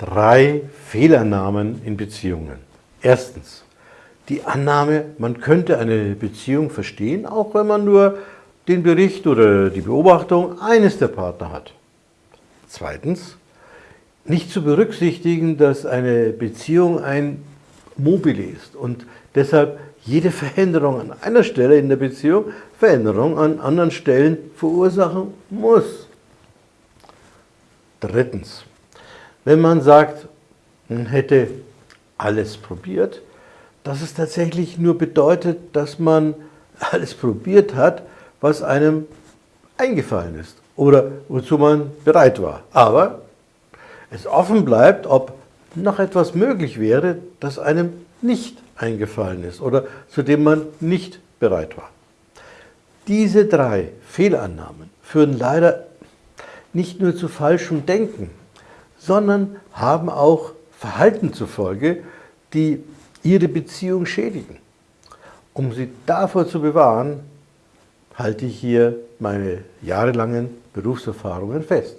Drei Fehlannahmen in Beziehungen. Erstens, die Annahme, man könnte eine Beziehung verstehen, auch wenn man nur den Bericht oder die Beobachtung eines der Partner hat. Zweitens, nicht zu berücksichtigen, dass eine Beziehung ein Mobile ist und deshalb jede Veränderung an einer Stelle in der Beziehung Veränderung an anderen Stellen verursachen muss. Drittens, wenn man sagt, man hätte alles probiert, dass es tatsächlich nur bedeutet, dass man alles probiert hat, was einem eingefallen ist oder wozu man bereit war. Aber es offen bleibt, ob noch etwas möglich wäre, das einem nicht eingefallen ist oder zu dem man nicht bereit war. Diese drei Fehlannahmen führen leider nicht nur zu falschem Denken, sondern haben auch Verhalten zufolge, die ihre Beziehung schädigen. Um sie davor zu bewahren, halte ich hier meine jahrelangen Berufserfahrungen fest.